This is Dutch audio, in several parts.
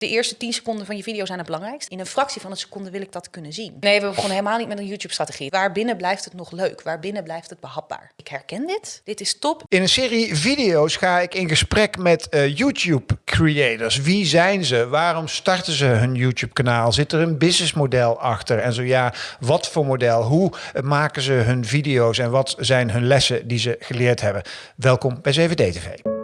De eerste 10 seconden van je video zijn het belangrijkst. In een fractie van een seconde wil ik dat kunnen zien. Nee, we begonnen helemaal niet met een YouTube-strategie. Waarbinnen blijft het nog leuk? Waarbinnen blijft het behapbaar? Ik herken dit. Dit is top. In een serie video's ga ik in gesprek met uh, YouTube-creators. Wie zijn ze? Waarom starten ze hun YouTube-kanaal? Zit er een businessmodel achter? En zo ja, wat voor model? Hoe maken ze hun video's? En wat zijn hun lessen die ze geleerd hebben? Welkom bij 7D TV.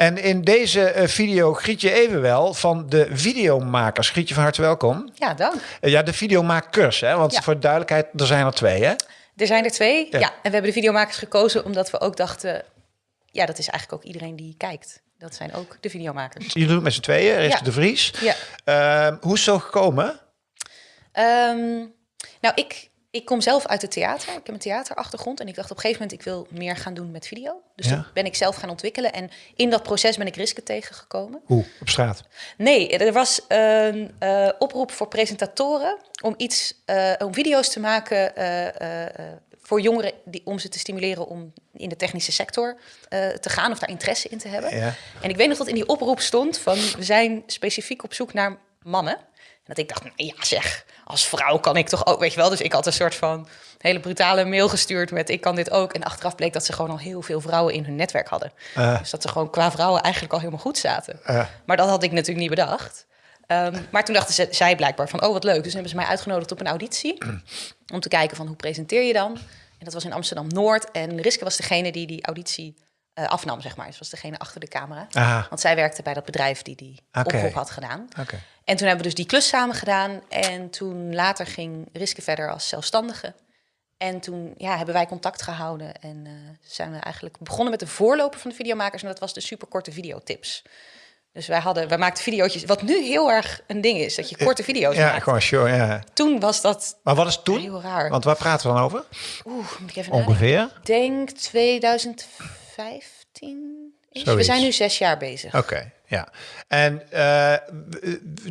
En in deze uh, video Grietje Evenwel van de videomakers. Grietje, van harte welkom. Ja, dank. Uh, ja, de videomakers, hè? want ja. voor duidelijkheid, er zijn er twee, hè? Er zijn er twee, ja. ja. En we hebben de videomakers gekozen omdat we ook dachten... ja, dat is eigenlijk ook iedereen die kijkt. Dat zijn ook de videomakers. Jullie doen het met z'n tweeën, ja. de Vries. Ja. Uh, hoe is het zo gekomen? Um, nou, ik ik kom zelf uit het theater. Ik heb een theaterachtergrond. En ik dacht op een gegeven moment, ik wil meer gaan doen met video. Dus ja. toen ben ik zelf gaan ontwikkelen. En in dat proces ben ik Riske tegengekomen. Hoe? Op straat? Nee, er was een uh, oproep voor presentatoren om iets, uh, om video's te maken uh, voor jongeren die, om ze te stimuleren om in de technische sector te gaan of daar interesse in te hebben. Ja. En ik weet nog dat in die oproep stond van we zijn specifiek op zoek naar mannen. Dat ik dacht, ja zeg, als vrouw kan ik toch ook, weet je wel. Dus ik had een soort van hele brutale mail gestuurd met ik kan dit ook. En achteraf bleek dat ze gewoon al heel veel vrouwen in hun netwerk hadden. Uh. Dus dat ze gewoon qua vrouwen eigenlijk al helemaal goed zaten. Uh. Maar dat had ik natuurlijk niet bedacht. Um, maar toen dachten ze, zij blijkbaar van, oh wat leuk. Dus hebben ze mij uitgenodigd op een auditie. om te kijken van, hoe presenteer je dan? En dat was in Amsterdam-Noord. En Riske was degene die die auditie uh, afnam, zeg maar. Ze was degene achter de camera. Aha. Want zij werkte bij dat bedrijf die die okay. oproep had gedaan. Okay. En toen hebben we dus die klus samen gedaan. En toen later ging Riske verder als zelfstandige. En toen ja, hebben wij contact gehouden en uh, zijn we eigenlijk begonnen met de voorloper van de videomakers. En dat was de superkorte videotips. Dus wij, hadden, wij maakten video's, wat nu heel erg een ding is, dat je korte video's ja, maakt. gewoon show, ja. Toen was dat Maar wat is toen? heel raar. Want waar praten we dan over? Oeh, moet ik even Ongeveer? Ik denk 2015. We zijn nu zes jaar bezig. Oké, okay, ja. En uh,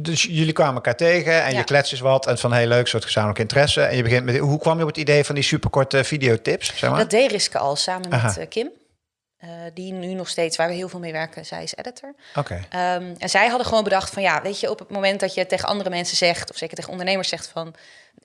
dus jullie kwamen elkaar tegen en ja. je klets is wat en van heel leuk soort gezamenlijk interesse. En je begint met, hoe kwam je op het idee van die superkorte videotips? Zeg maar? Dat deed Riske al samen met uh, Kim. Uh, die nu nog steeds, waar we heel veel mee werken, zij is editor. Oké. Okay. Um, en zij hadden gewoon bedacht van ja, weet je, op het moment dat je tegen andere mensen zegt, of zeker tegen ondernemers zegt van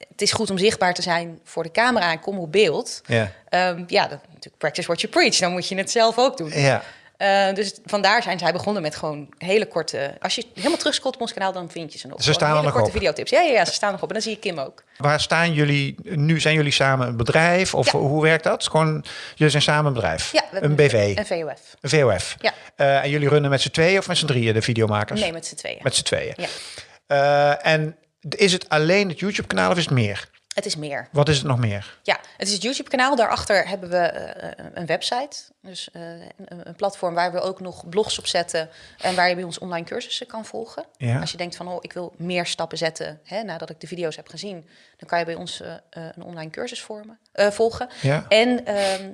het is goed om zichtbaar te zijn voor de camera en kom op beeld. Ja. Um, ja, dat, natuurlijk practice what you preach. Dan moet je het zelf ook doen. Ja. Uh, dus vandaar zijn zij begonnen met gewoon hele korte... Als je helemaal terugscrollt op ons kanaal, dan vind je ze nog. Ze staan hele nog korte op. videotips. Ja, ja, ja, ze staan nog op. En dan zie je Kim ook. Waar staan jullie nu? Zijn jullie samen een bedrijf? Of Ja. hoe werkt dat? Gewoon, jullie zijn samen een bedrijf? Ja, een BV? Een VOF. Een VOF? Ja. Uh, en jullie runnen met z'n tweeën of met z'n drieën de videomakers? Nee, met z'n tweeën. Met z'n tweeën. Ja. Uh, en is het alleen het YouTube-kanaal of is het meer? Het is meer. Wat is het nog meer? Ja, het is het YouTube-kanaal. Daarachter hebben we uh, een website. Dus uh, een, platform waar we ook nog blogs op zetten. En waar je bij ons online cursussen kan volgen. Ja. Als je denkt van, oh, ik wil meer stappen zetten. Hè, nadat ik de video's heb gezien. Dan kan je bij ons uh, een online cursus vormen, volgen. Ja. En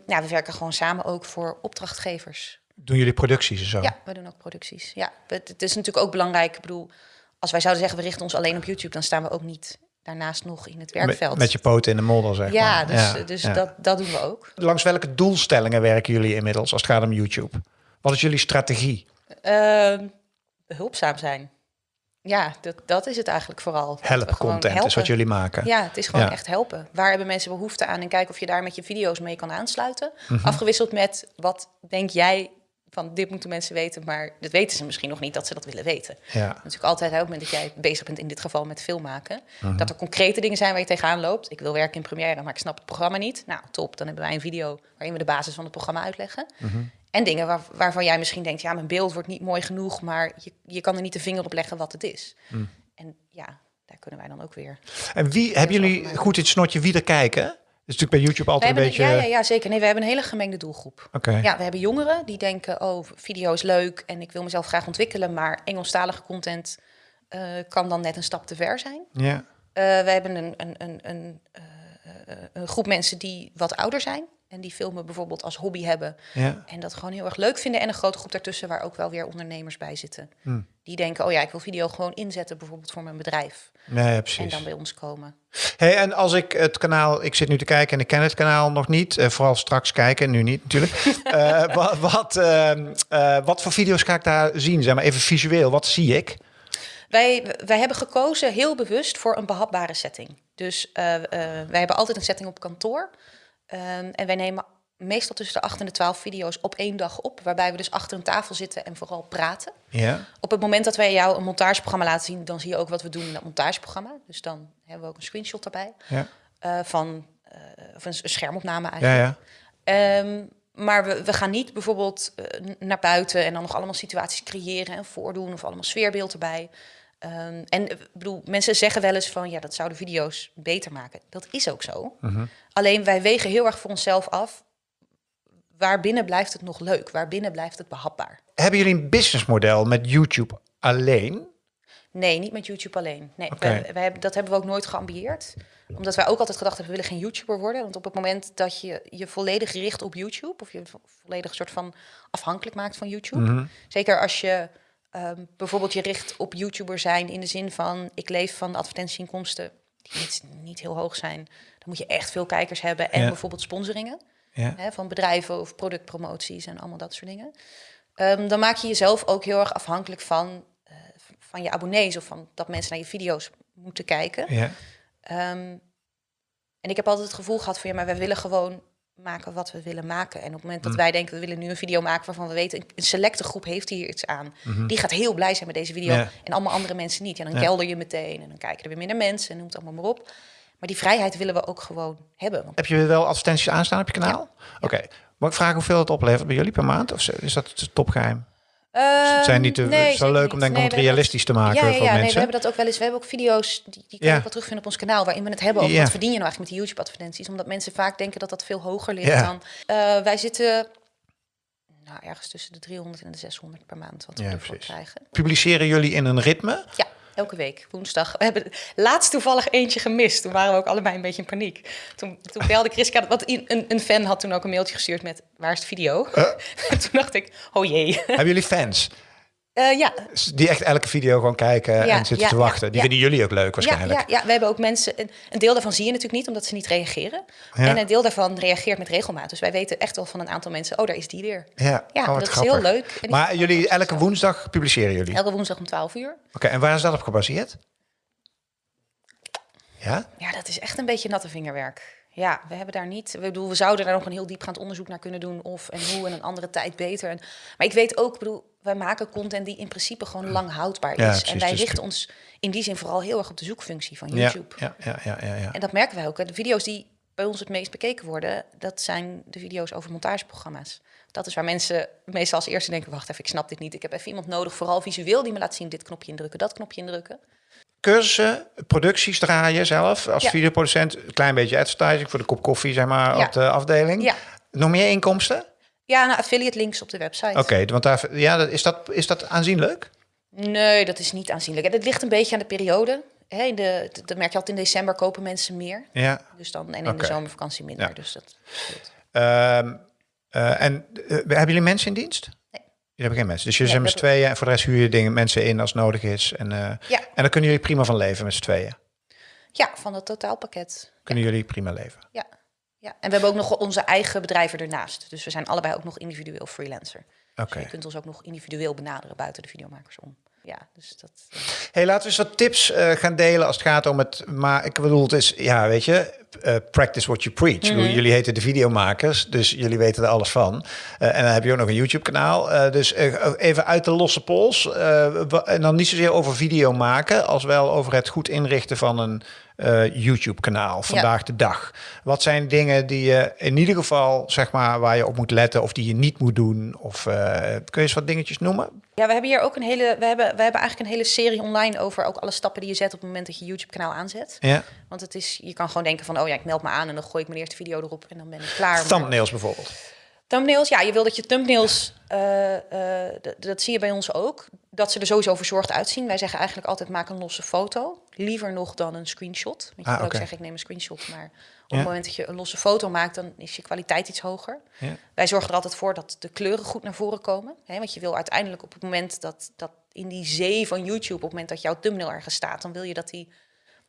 ja, we werken gewoon samen ook voor opdrachtgevers. Doen jullie producties en zo? Ja, we doen ook producties. Ja, het, het is natuurlijk ook belangrijk. Ik bedoel, als wij zouden zeggen, we richten ons alleen op YouTube. Dan staan we ook niet daarnaast nog in het werkveld. Met, met je poten in de modder, zeg ja, maar. Dus, ja, dus ja. Dat, dat doen we ook. Langs welke doelstellingen werken jullie inmiddels als het gaat om YouTube? Wat is jullie strategie? Uh, behulpzaam zijn. Ja, dat, dat is het eigenlijk vooral. Help content helpen. is wat jullie maken. Ja, het is gewoon ja. echt helpen. Waar hebben mensen behoefte aan? En kijken of je daar met je video's mee kan aansluiten. Mm -hmm. Afgewisseld met wat denk jij van dit moeten mensen weten, maar dat weten ze misschien nog niet dat ze dat willen weten. Ja. Natuurlijk altijd op het moment dat jij bezig bent in dit geval met film maken, -huh. dat er concrete dingen zijn waar je tegenaan loopt. Ik wil werken in Premiere, maar ik snap het programma niet. Nou, top. Dan hebben wij een video waarin we de basis van het programma uitleggen. Uh -huh. En dingen waar, waarvan jij misschien denkt, ja, mijn beeld wordt niet mooi genoeg, maar je, je kan er niet de vinger op leggen wat het is. -huh. En ja, daar kunnen wij dan ook weer. En wie hebben jullie goed in het snotje wie er kijken? Is natuurlijk bij YouTube altijd een beetje... Ja, ja, ja, zeker. Nee, we hebben een hele gemengde doelgroep. Okay. Ja, we hebben jongeren die denken, oh, video is leuk en ik wil mezelf graag ontwikkelen, maar Engelstalige content uh, kan dan net een stap te ver zijn. Ja. Uh, we hebben een, een, een, een, uh, een, groep mensen die wat ouder zijn. En die filmen bijvoorbeeld als hobby hebben. Ja. En dat gewoon heel erg leuk vinden. En een grote groep daartussen waar ook wel weer ondernemers bij zitten. Hmm. Die denken, oh ja, ik wil video gewoon inzetten bijvoorbeeld voor mijn bedrijf. Nee, En precies. dan bij ons komen. Hey, en als ik het kanaal, ik zit nu te kijken en ik ken het kanaal nog niet, eh, vooral straks kijken, nu niet natuurlijk. Eh, wat, wat, ehm, eh, wat voor video's ga ik daar zien? Zeg maar even visueel, wat zie ik? Wij, wij hebben gekozen heel bewust voor een behapbare setting. Dus wij hebben altijd een setting op kantoor. Ehm, en wij nemen meestal tussen de 8 en de 12 video's op één dag op. Waarbij we dus achter een tafel zitten en vooral praten. Ja, Op het moment dat wij jou een montageprogramma laten zien, dan zie je ook wat we doen in dat montageprogramma. Dus dan hebben we ook een screenshot daarbij ja, eh, van eh, of een, schermopname ja, eigenlijk. ja. Ehm, maar we, we gaan niet bijvoorbeeld eh, naar buiten en dan nog allemaal situaties creëren en voordoen of allemaal sfeerbeeld erbij. Ehm, en eh, ik bedoel, mensen zeggen wel eens van ja, dat zou de video's beter maken. Dat is ook zo. Mhm. Alleen wij wegen heel erg voor onszelf af. Waarbinnen blijft het nog leuk? Waarbinnen blijft het behapbaar? Hebben jullie een businessmodel met YouTube alleen? Nee, niet met YouTube alleen. Nee, wij, wij hebben, dat hebben we ook nooit geambieerd. Omdat wij ook altijd gedacht hebben, we willen geen YouTuber worden. Want op het moment dat je je volledig richt op YouTube... of je vo- volledig soort van afhankelijk maakt van YouTube... Mhm. zeker als je ehm, bijvoorbeeld je richt op YouTuber zijn... in de zin van, ik leef van advertentieinkomsten... die niet, niet heel hoog zijn. Dan moet je echt veel kijkers hebben. En Ja. bijvoorbeeld sponsoringen Ja. hè, van bedrijven of productpromoties en allemaal dat soort dingen. Ehm, dan maak je jezelf ook heel erg afhankelijk van, eh, van je abonnees of van dat mensen naar je video's moeten kijken. Ja. Ehm, en ik heb altijd het gevoel gehad van ja, maar wij willen gewoon maken wat we willen maken. En op het moment dat wij denken, we willen nu een video maken waarvan we weten, een selecte groep heeft hier iets aan. Die gaat heel blij zijn met deze video Ja. en allemaal andere mensen niet. En dan Ja. kelder je meteen en dan kijken er weer minder mensen en noem het allemaal maar op. Maar die vrijheid willen we ook gewoon hebben. Want Heb je wel advertenties aanstaan op je kanaal? Oké. Mag ik vragen hoeveel het oplevert bij jullie per maand? Of is dat topgeheim? Het zijn niet te- Ehm, nee, zo leuk niet. om denk ik realistisch te maken ja, ja, voor ja, Nee, mensen. we hebben dat ook wel eens. We hebben ook video's die, die kan Ja. ook wel terugvinden op ons kanaal, waarin we het hebben over wat verdien je nou eigenlijk met die YouTube-advertenties, omdat mensen vaak denken dat dat veel hoger ligt dan. Eh, wij zitten nou, ergens tussen de 300 en de 600 per maand wat we Ja, ervoor precies. krijgen. Publiceren jullie in een ritme? Ja, elke week, woensdag. We hebben laatst toevallig eentje gemist. Toen waren we ook allebei een beetje in paniek. Toen, toen belde Chris, wat een, een fan had toen ook een mailtje gestuurd met waar is de video? toen dacht ik, oh jee. Hebben jullie fans? Eh, ja, Die echt elke video gewoon kijken Ja, en zitten ja, te wachten. Die vinden jullie ook leuk waarschijnlijk. ja, ja, we hebben ook mensen. Een, deel daarvan zie je natuurlijk niet, omdat ze niet reageren. En een deel daarvan reageert met regelmaat. Dus wij weten echt wel van een aantal mensen. Oh, daar is die weer. Ja, Ja, oh, dat is heel leuk. En Maar jullie elke woensdag publiceren jullie? Elke woensdag om 12 uur. Oké, en waar is dat op gebaseerd? Ja? Ja, dat is echt een beetje natte vingerwerk. Ja, we hebben daar niet. We, bedoel, we zouden daar nog een heel diepgaand onderzoek naar kunnen doen. Of en hoe en een andere tijd beter. En, maar ik weet ook, ik bedoel, wij maken content die in principe gewoon lang houdbaar is. Ja, precies, en wij dus- richten ons in die zin vooral heel erg op de zoekfunctie van YouTube. ja, ja, ja, ja, ja. En dat merken wij ook. De video's die bij ons het meest bekeken worden, dat zijn de video's over montageprogramma's. Dat is waar mensen meestal als eerste denken, wacht even, ik snap dit niet. Ik heb even iemand nodig, vooral visueel, die me laat zien, dit knopje indrukken, dat knopje indrukken. Cursussen, producties draaien zelf als Ja. videoproducent. Een klein beetje advertising voor de kop koffie, zeg maar, Ja. op de afdeling. Ja. Nog meer inkomsten? Ja, nou, affiliate links op de website. Oké, want daar, ja, is, dat, is dat aanzienlijk? Nee, dat is niet aanzienlijk. En het ligt een beetje aan de periode. Hè, in de, dat merk je altijd in december kopen mensen meer. Ja. Dus dan, en in de zomervakantie minder. Ja. Dus dat. Ehm, eh, en eh, hebben jullie mensen in dienst? Jullie hebben geen mensen. Dus jullie Nee, zijn met z'n tweeën en voor de rest huur je dingen, mensen in als nodig is. En, eh, Ja. en dan kunnen jullie prima van leven met z'n tweeën. ja, van het totaalpakket. Kunnen jullie prima leven. Ja. ja. En we hebben ook nog onze eigen bedrijven ernaast. Dus we zijn allebei ook nog individueel freelancer. Oké. Dus je kunt ons ook nog individueel benaderen buiten de videomakers om. Ja, dus dat. eh, Hey, laten we eens wat tips eh, gaan delen als het gaat om het. Maar ik bedoel, het is, ja, weet je, eh, practice what you preach. Mhm. Jullie heten de videomakers, dus jullie weten er alles van. Eh, en dan heb je ook nog een YouTube-kanaal. Eh, dus even uit de losse pols. en dan niet zozeer over video maken, als wel over het goed inrichten van een YouTube-kanaal vandaag de dag. Wat zijn dingen die je in ieder geval, zeg maar, waar je op moet letten of die je niet moet doen? Of eh, kun je eens wat dingetjes noemen? Ja, we hebben hier ook een hele. We hebben, we hebben eigenlijk een hele serie online over ook alle stappen die je zet op het moment dat je YouTube-kanaal aanzet. Ja. Want het is, je kan gewoon denken van, oh ja, ik meld me aan en dan gooi ik mijn eerste video erop en dan ben ik klaar. Maar- Thumbnails bijvoorbeeld. Thumbnails, ja, je wil dat je thumbnails, eh, eh, dat zie je bij ons ook, dat ze er sowieso verzorgd uitzien. Wij zeggen eigenlijk altijd maak een losse foto. Liever nog dan een screenshot. Want je Ah, kan ook zeggen ik neem een screenshot. Maar op Ja. het moment dat je een losse foto maakt, dan is je kwaliteit iets hoger. Ja. Wij zorgen er altijd voor dat de kleuren goed naar voren komen. Hè? Want je wil uiteindelijk op het moment dat, dat in die zee van YouTube, op het moment dat jouw thumbnail ergens staat, dan wil je dat die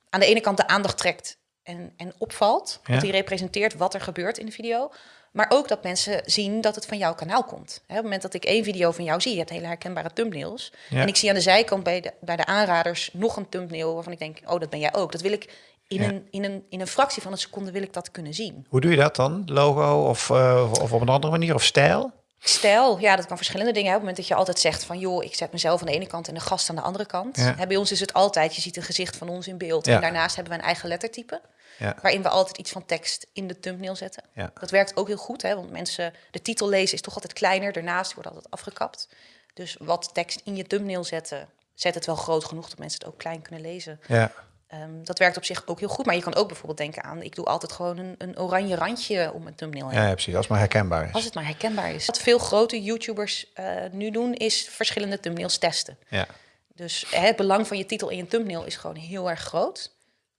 aan de ene kant de aandacht trekt en, en opvalt. Ja. Dat die representeert wat er gebeurt in de video. Maar ook dat mensen zien dat het van jouw kanaal komt. Op het moment dat ik één video van jou zie, je hebt hele herkenbare thumbnails. Ja. En ik zie aan de zijkant bij de, bij de aanraders nog een thumbnail waarvan ik denk, oh, dat ben jij ook. Dat wil ik in, Ja. een, in, een, in een fractie van een seconde wil ik dat kunnen zien. Hoe doe je dat dan? Logo of, eh, of op een andere manier? Of stijl? Stijl, ja, dat kan verschillende dingen. Op het moment dat je altijd zegt van, joh, ik zet mezelf aan de ene kant en de gast aan de andere kant. Ja. Hè, bij ons is het altijd, je ziet een gezicht van ons in beeld. Ja. En daarnaast hebben we een eigen lettertype. Ja. Waarin we altijd iets van tekst in de thumbnail zetten. Dat werkt ook heel goed, hè, want mensen, de titel lezen is toch altijd kleiner. Daarnaast wordt altijd afgekapt. Dus wat tekst in je thumbnail zetten, zet het wel groot genoeg dat mensen het ook klein kunnen lezen. Ja. Ehm, dat werkt op zich ook heel goed. Maar je kan ook bijvoorbeeld denken aan, ik doe altijd gewoon een, een oranje randje om mijn thumbnail heen. Ja, ja, precies. Als het maar herkenbaar is. Als het maar herkenbaar is. Wat veel grote YouTubers eh, nu doen, is verschillende thumbnails testen. Ja. Dus hè, het belang van je titel in je thumbnail is gewoon heel erg groot.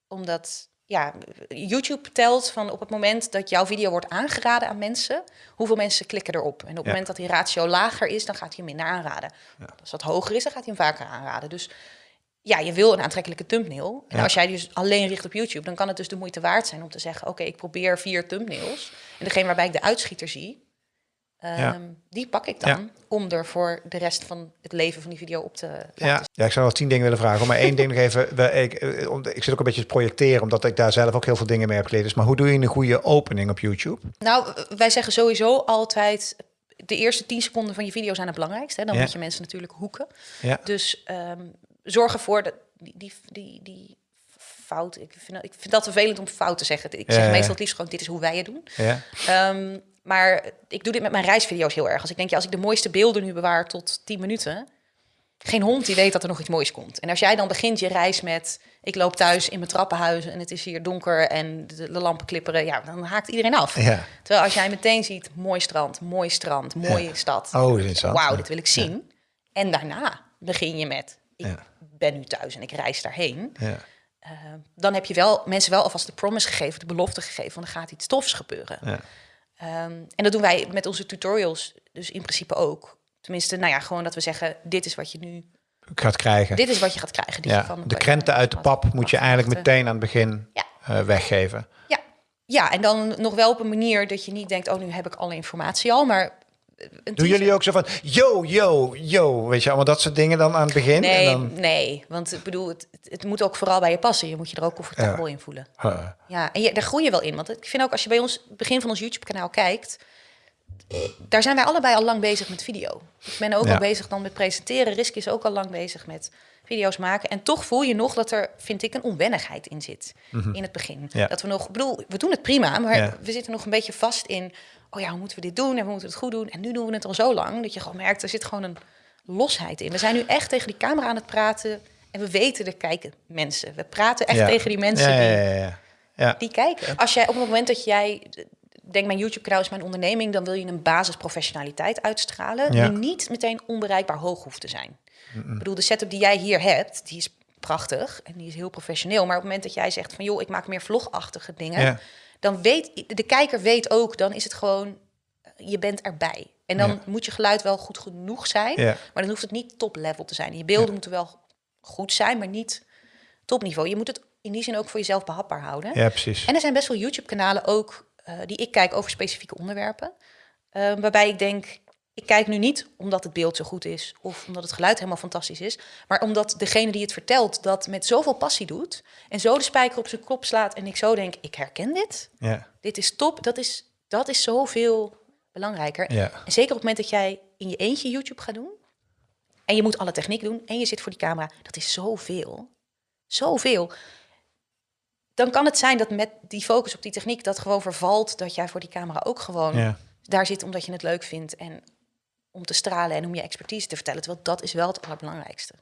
Omdat ja, YouTube telt van op het moment dat jouw video wordt aangeraden aan mensen, hoeveel mensen klikken erop. En op het Ja. moment dat die ratio lager is, dan gaat hij hem minder aanraden. Als dat hoger is, dan gaat hij hem vaker aanraden. Dus ja, je wil een aantrekkelijke thumbnail. En Ja. als jij dus alleen richt op YouTube, dan kan het dus de moeite waard zijn om te zeggen: Oké, ik probeer vier thumbnails. En degene waarbij ik de uitschieter zie, ehm, Ja. die pak ik dan Ja. om er voor de rest van het leven van die video op te laten Ja. ja, ik zou wel tien dingen willen vragen. Maar één ding nog even. Ik, eh, ik zit ook een beetje te projecteren, omdat ik daar zelf ook heel veel dingen mee heb geleerd. Dus, maar hoe doe je een goede opening op YouTube? Nou, wij zeggen sowieso altijd... de eerste 10 seconden van je video zijn het belangrijkst. Hè? Dan Ja. moet je mensen natuurlijk hoeken. Ja. Dus ehm, zorg ervoor dat die, die, die, die fout... Ik vind, dat- ik vind dat vervelend om fout te zeggen. Ik zeg ja. meestal het liefst gewoon, dit is hoe wij het doen. Ja. Ehm, maar ik doe dit met mijn reisvideo's heel erg. Als ik denk, ja, als ik de mooiste beelden nu bewaar tot 10 minuten... geen hond die weet dat er nog iets moois komt. En als jij dan begint je reis met... ik loop thuis in mijn trappenhuis en het is hier donker... en de, de lampen klipperen, ja, dan haakt iedereen af. Ja. Terwijl als jij meteen ziet, mooi strand, mooi strand, mooie stad. Oh. Wauw, dit wil ik zien. En daarna begin je met, ik Ja. ben nu thuis en ik reis daarheen. Ja. Eh, dan heb je wel mensen wel alvast de promise gegeven, de belofte gegeven, van er gaat iets tofs gebeuren. Ja. Ehm, en dat doen wij met onze tutorials dus in principe ook. Tenminste, nou ja, gewoon dat we zeggen, dit is wat je nu, Ik ga het krijgen. dit is wat je gaat krijgen. Dit ja. je van, de krenten uit de pap moet je eigenlijk meteen aan het begin Ja. eh, weggeven. Ja. ja, en dan nog wel op een manier dat je niet denkt, oh, nu heb ik alle informatie al, maar... Doen jullie ook zo van, yo, yo, yo, weet je, allemaal dat soort dingen dan aan het begin? Nee, En dan, nee, want ik bedoel, het, het- moet ook vooral bij je passen. Je moet je er ook comfortabel in voelen. Huh. Ja, en je, daar groei je wel in. Want ik vind ook als je bij ons begin van ons YouTube-kanaal kijkt, daar zijn wij allebei al lang bezig met video. Ik ben ook Ja. al bezig dan met presenteren. Risk is ook al lang bezig met video's maken. En toch voel je nog dat er, vind ik, een onwennigheid in zit in het begin. Ja. Dat we nog, ik bedoel, we doen het prima, maar Ja. we zitten nog een beetje vast in, oh ja, hoe moeten we dit doen en we moeten het goed doen. En nu doen we het al zo lang dat je gewoon merkt, er zit gewoon een losheid in. We zijn nu echt tegen die camera aan het praten en we weten, er kijken mensen. We praten echt Ja. tegen die mensen Ja, die ja, ja, ja. ja. die kijken. Als jij op het moment dat jij denk mijn YouTube kanaal is mijn onderneming, dan wil je een basisprofessionaliteit uitstralen Ja. die niet meteen onbereikbaar hoog hoeft te zijn. Ik bedoel, de setup die jij hier hebt, die is prachtig en die is heel professioneel. Maar op het moment dat jij zegt van joh, ik maak meer vlogachtige dingen, Ja. dan weet de kijker weet ook, dan is het gewoon je bent erbij. En dan Ja. moet je geluid wel goed genoeg zijn, Ja. maar dan hoeft het niet top level te zijn. Je beelden moeten wel goed zijn, maar niet topniveau. Je moet het in die zin ook voor jezelf behapbaar houden. ja, precies. En er zijn best wel YouTube-kanalen ook eh, die ik kijk over specifieke onderwerpen. Eh, waarbij ik denk, ik kijk nu niet omdat het beeld zo goed is of omdat het geluid helemaal fantastisch is, maar omdat degene die het vertelt dat met zoveel passie doet en zo de spijker op zijn kop slaat en ik zo denk, ik herken dit, Ja. dit is top, dat is, dat is zoveel belangrijker. Ja. En zeker op het moment dat jij in je eentje YouTube gaat doen en je moet alle techniek doen en je zit voor die camera, dat is zoveel. Zoveel. Dan kan het zijn dat met die focus op die techniek dat gewoon vervalt dat jij voor die camera ook gewoon Ja. daar zit omdat je het leuk vindt en om te stralen en om je expertise te vertellen. Terwijl dat is wel het allerbelangrijkste.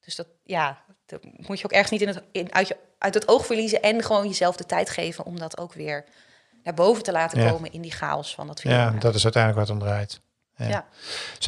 Dus dat, ja, dat moet je ook ergens niet in het, in, uit, je, uit het oog verliezen en gewoon jezelf de tijd geven om dat ook weer naar boven te laten Ja. komen in die chaos van dat video. ja, dat is uiteindelijk wat om draait. Ja.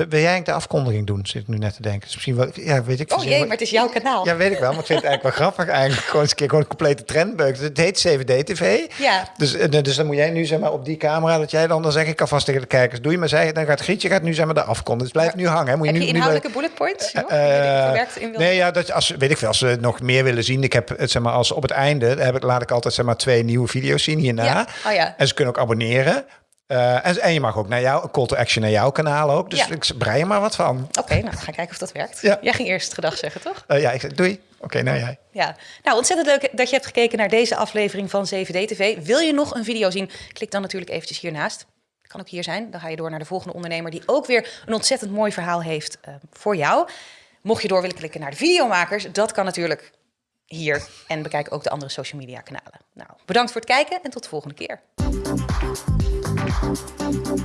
Wil jij de afkondiging doen? Zit ik nu net te denken. Dus misschien wel, ja, weet ik. Oh jee, maar het is jouw kanaal. Ja, weet ik wel, maar ik vind het eigenlijk wel grappig. Eigenlijk gewoon eens een keer gewoon een complete trendbeuk. Het heet 7D-TV. Ja. Dus, eh, dus dan moet jij nu zeg maar op die camera, dat jij dan, dan zeg ik alvast tegen de kijkers, doe je maar zij, dan gaat Grietje gaat nu zeg maar de afkondiging. Dus blijf nu hangen. Moet Heb je je nu, nu inhoudelijke bullet points? joh, die je verwerkt in wil- nee, ja, dat, als, weet ik veel, als ze nog meer willen zien. Ik heb het, zeg maar, als op het einde heb ik, laat ik altijd zeg maar, twee nieuwe video's zien hierna. Ja. Oh ja. En ze kunnen ook abonneren. Eh, en, en je mag ook naar jou, een call to action naar jouw kanaal ook. Dus Ja. ik brei er maar wat van. Oké, nou, we gaan kijken of dat werkt. Ja. Jij ging eerst gedag zeggen, toch? Eh, ja, ik zeg doei. Oké, nou jij. Ja, nou ontzettend leuk dat je hebt gekeken naar deze aflevering van 7D TV. Wil je nog een video zien? Klik dan natuurlijk eventjes hiernaast. Kan ook hier zijn. Dan ga je door naar de volgende ondernemer die ook weer een ontzettend mooi verhaal heeft eh, voor jou. Mocht je door willen klikken naar de videomakers, dat kan natuurlijk hier. En bekijk ook de andere social media kanalen. Nou, bedankt voor het kijken en tot de volgende keer. you